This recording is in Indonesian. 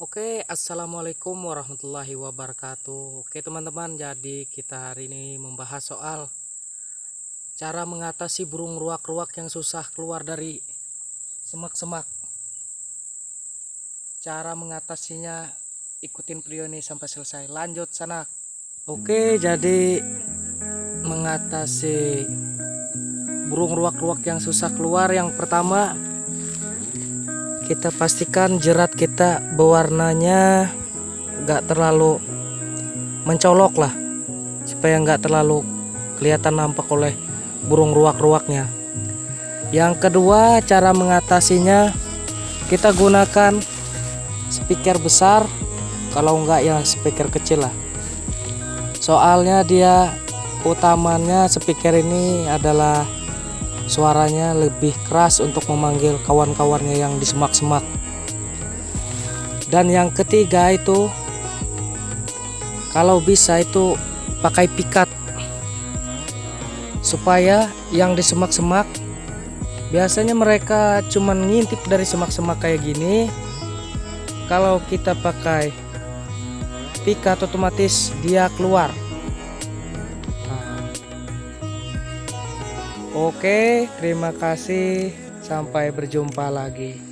Oke, assalamualaikum warahmatullahi wabarakatuh. Oke, teman-teman, jadi kita hari ini membahas soal cara mengatasi burung ruak-ruak yang susah keluar dari semak-semak. Cara mengatasinya, ikutin video ini sampai selesai. Lanjut sana. Oke, jadi mengatasi burung ruak-ruak yang susah keluar, yang pertama kita pastikan jerat kita berwarnanya nggak terlalu mencolok lah supaya nggak terlalu kelihatan nampak oleh burung ruak-ruaknya. Yang kedua cara mengatasinya kita gunakan speaker besar kalau enggak ya speaker kecil lah. Soalnya dia utamanya speaker ini adalah suaranya lebih keras untuk memanggil kawan-kawannya yang di semak-semak dan yang ketiga itu kalau bisa itu pakai pikat. Supaya yang di semak-semak biasanya mereka cuman ngintip dari semak-semak kayak gini. Kalau kita pakai pikat otomatis dia keluar Oke, terima kasih. Sampai berjumpa lagi.